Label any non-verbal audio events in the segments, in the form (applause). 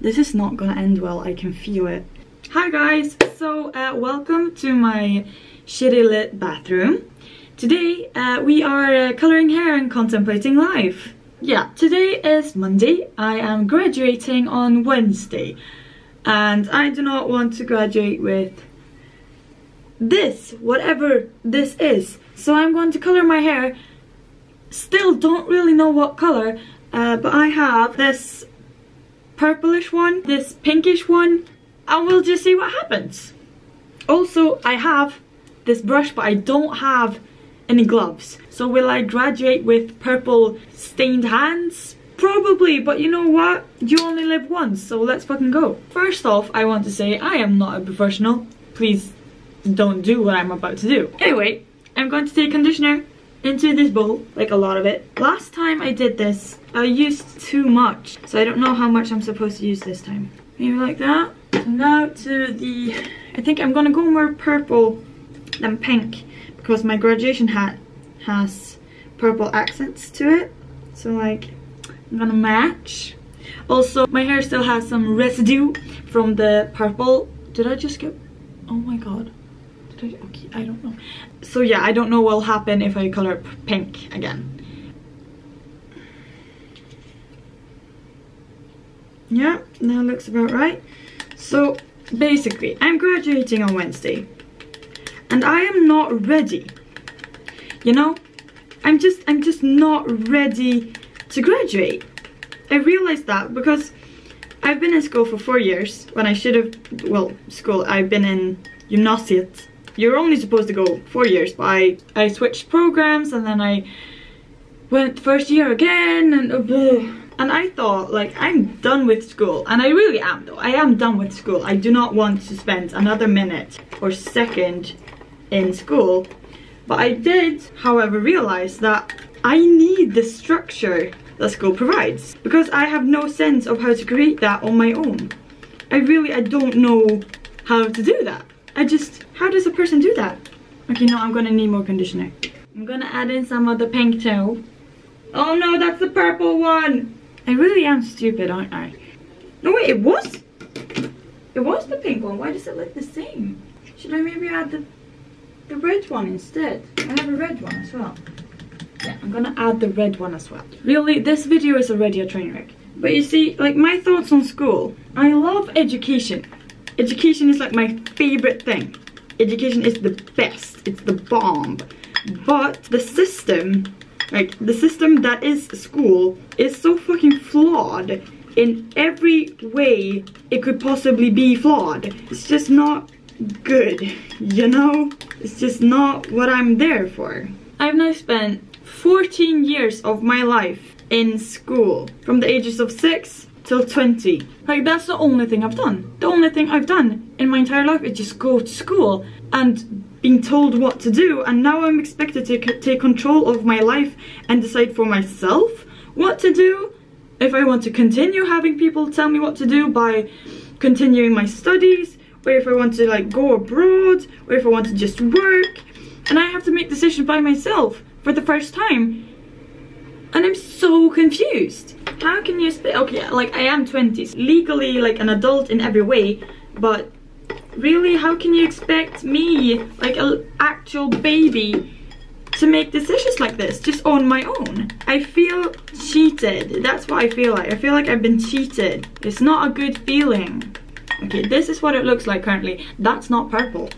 This is not gonna end well, I can feel it. Hi guys, so uh, welcome to my shitty lit bathroom. Today uh, we are uh, coloring hair and contemplating life. Yeah, today is Monday. I am graduating on Wednesday. And I do not want to graduate with this, whatever this is. So I'm going to color my hair. Still don't really know what color, uh, but I have this purplish one, this pinkish one, and we'll just see what happens. Also, I have this brush, but I don't have any gloves. So will I graduate with purple stained hands? Probably, but you know what? You only live once, so let's fucking go. First off, I want to say I am not a professional. Please don't do what I'm about to do. Anyway, I'm going to take conditioner into this bowl, like a lot of it. Last time I did this, I used too much, so I don't know how much I'm supposed to use this time. Maybe like that. So now to the, I think I'm gonna go more purple than pink because my graduation hat has purple accents to it. So like, I'm gonna match. Also, my hair still has some residue from the purple. Did I just get, oh my god. I, okay, I don't know. So yeah, I don't know what will happen if I color pink again. Yeah, that looks about right. So basically, I'm graduating on Wednesday. And I am not ready. You know? I'm just I'm just not ready to graduate. I realized that because I've been in school for four years when I should have well school I've been in gymnasiet you're only supposed to go four years but I, I switched programs and then I went first year again and uh, (sighs) and I thought like I'm done with school. And I really am though. I am done with school. I do not want to spend another minute or second in school. But I did however realize that I need the structure that school provides because I have no sense of how to create that on my own. I really I don't know how to do that I just, how does a person do that? Okay, no, I'm gonna need more conditioner. I'm gonna add in some of the pink too. Oh no, that's the purple one. I really am stupid, aren't I? No, wait, it was? It was the pink one. Why does it look the same? Should I maybe add the, the red one instead? I have a red one as well. Yeah, I'm gonna add the red one as well. Really, this video is already a train wreck. But you see, like my thoughts on school. I love education. Education is like my favorite thing. Education is the best. It's the bomb. But the system, like the system that is school, is so fucking flawed in every way it could possibly be flawed. It's just not good, you know? It's just not what I'm there for. I've now spent 14 years of my life in school from the ages of 6 till 20. Like that's the only thing I've done. The only thing I've done in my entire life is just go to school and being told what to do and now I'm expected to take control of my life and decide for myself what to do. If I want to continue having people tell me what to do by continuing my studies or if I want to like go abroad or if I want to just work and I have to make decisions by myself for the first time and I'm so confused how can you spit okay like i am 20s, legally like an adult in every way but really how can you expect me like an actual baby to make decisions like this just on my own? I feel cheated. That's what i feel like. I feel like i've been cheated. It's not a good feeling. Okay this is what it looks like currently. That's not purple.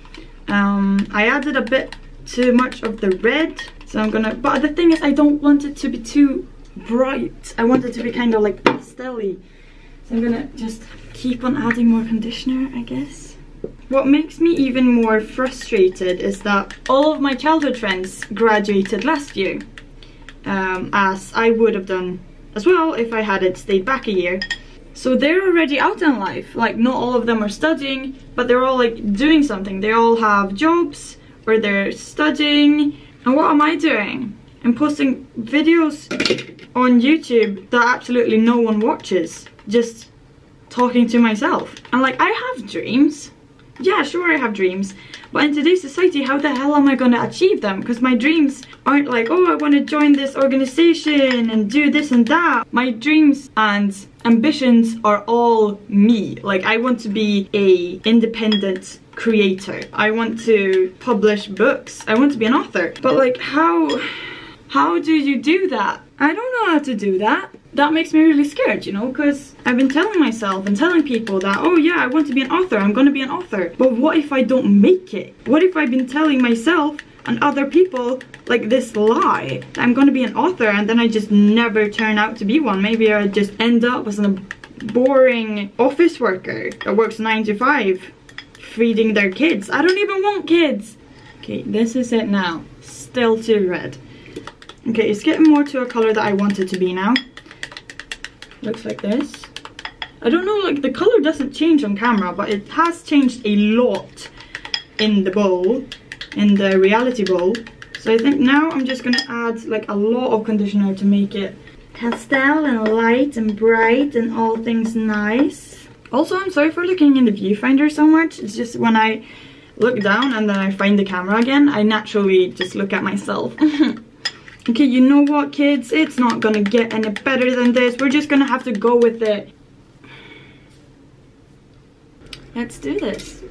Um i added a bit too much of the red so i'm gonna but the thing is i don't want it to be too bright. I want it to be kind of like pastelly. So I'm gonna just keep on adding more conditioner, I guess. What makes me even more frustrated is that all of my childhood friends graduated last year. Um, as I would have done as well if I had it stayed back a year. So they're already out in life. Like not all of them are studying, but they're all like doing something. They all have jobs or they're studying. And what am I doing? I'm posting videos on YouTube that absolutely no one watches. Just talking to myself. And like, I have dreams. Yeah, sure I have dreams. But in today's society, how the hell am I going to achieve them? Because my dreams aren't like, oh, I want to join this organization and do this and that. My dreams and ambitions are all me. Like I want to be a independent creator. I want to publish books. I want to be an author. But like how how do you do that? I don't know how to do that. That makes me really scared, you know, because I've been telling myself and telling people that, oh yeah, I want to be an author, I'm gonna be an author. But what if I don't make it? What if I've been telling myself and other people like this lie that I'm gonna be an author and then I just never turn out to be one maybe I just end up as a boring office worker that works 9 to 5 feeding their kids I don't even want kids okay this is it now still too red okay it's getting more to a color that I want it to be now looks like this I don't know like the color doesn't change on camera but it has changed a lot in the bowl in the reality bowl. So I think now I'm just gonna add like a lot of conditioner to make it pastel and light and bright and all things nice. Also, I'm sorry for looking in the viewfinder so much. It's just when I look down and then I find the camera again, I naturally just look at myself. (laughs) okay, you know what kids? It's not gonna get any better than this. We're just gonna have to go with it. Let's do this.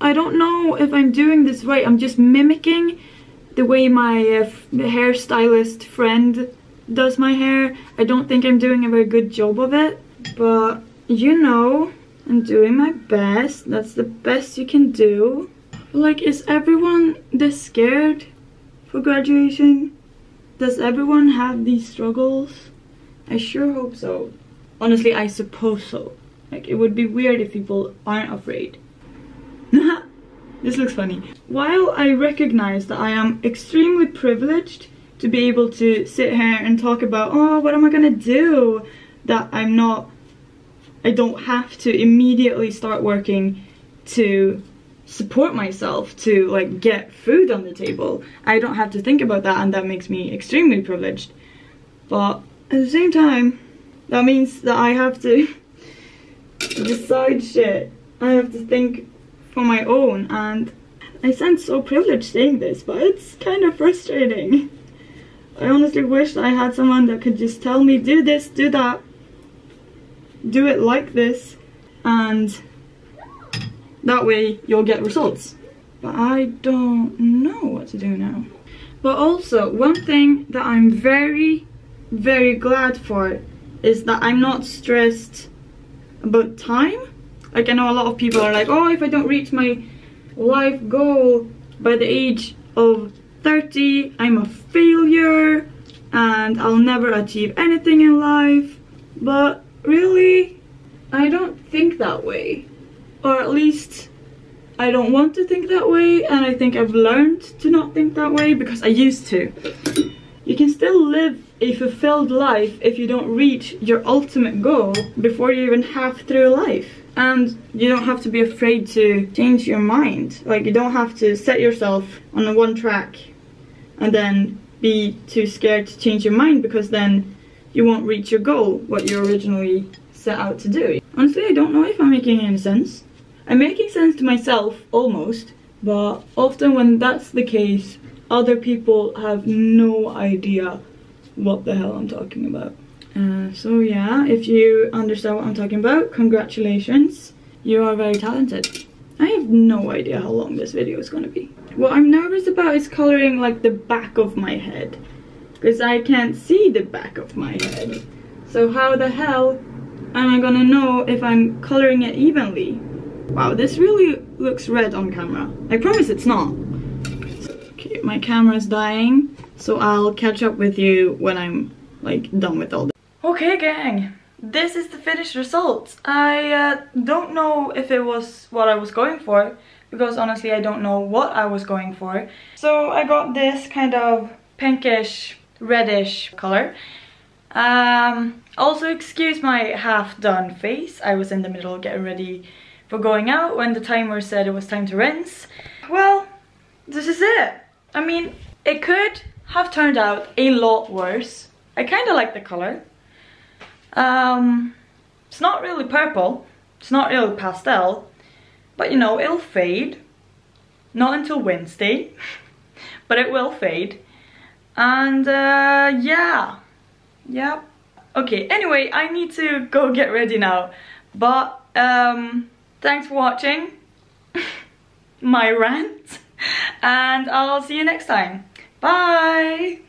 I don't know if I'm doing this right. I'm just mimicking the way my uh, hairstylist friend does my hair. I don't think I'm doing a very good job of it. But, you know, I'm doing my best. That's the best you can do. Like, is everyone this scared for graduation? Does everyone have these struggles? I sure hope so. Honestly, I suppose so. Like, it would be weird if people aren't afraid. (laughs) this looks funny. While I recognize that I am extremely privileged to be able to sit here and talk about, oh, what am I gonna do? That I'm not, I don't have to immediately start working to support myself to like get food on the table. I don't have to think about that and that makes me extremely privileged. But at the same time, that means that I have to (laughs) decide shit. I have to think for my own and I sound so privileged saying this but it's kind of frustrating. I honestly wish I had someone that could just tell me do this, do that, do it like this and that way you'll get results. But I don't know what to do now. But also one thing that I'm very very glad for is that I'm not stressed about time like I know a lot of people are like, oh, if I don't reach my life goal by the age of 30, I'm a failure and I'll never achieve anything in life. But really, I don't think that way. Or at least I don't want to think that way and I think I've learned to not think that way because I used to. You can still live a fulfilled life if you don't reach your ultimate goal before you're even half through life and you don't have to be afraid to change your mind like you don't have to set yourself on the one track and then be too scared to change your mind because then you won't reach your goal what you originally set out to do honestly i don't know if i'm making any sense i'm making sense to myself almost but often when that's the case other people have no idea what the hell i'm talking about uh, so yeah, if you understand what I'm talking about, congratulations. You are very talented. I have no idea how long this video is gonna be. What I'm nervous about is coloring like the back of my head. Because I can't see the back of my head. So how the hell am I gonna know if I'm coloring it evenly? Wow, this really looks red on camera. I promise it's not. Okay, my camera's dying. So I'll catch up with you when I'm like done with all this. Okay gang, this is the finished result. I uh, don't know if it was what I was going for because honestly I don't know what I was going for. So I got this kind of pinkish reddish color. Um, also excuse my half done face. I was in the middle getting ready for going out when the timer said it was time to rinse. Well, this is it. I mean, it could have turned out a lot worse. I kind of like the color. Um, It's not really purple. It's not really pastel. But you know, it'll fade. Not until Wednesday. (laughs) but it will fade. And uh, yeah. Yep. Okay, anyway, I need to go get ready now. But um, thanks for watching (laughs) my rant. (laughs) And I'll see you next time. Bye!